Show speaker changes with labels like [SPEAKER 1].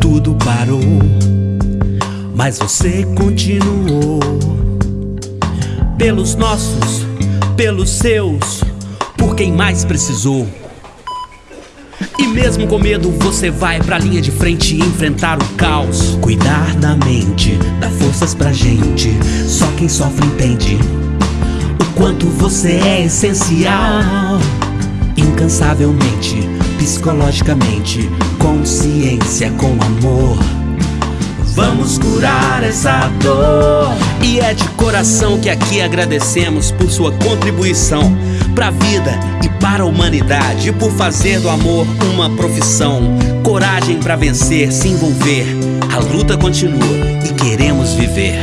[SPEAKER 1] Tudo parou, mas você continuou. Pelos nossos, pelos seus, por quem mais precisou. E mesmo com medo, você vai pra linha de frente enfrentar o caos. Cuidar da mente, dá forças pra gente. Só quem sofre entende o quanto você é essencial. Incansavelmente, psicologicamente, consciência com amor. Vamos curar essa dor. E é de coração que aqui agradecemos por sua contribuição pra vida e para a humanidade, por fazer do amor uma profissão. Coragem pra vencer, se envolver. A luta continua e queremos viver.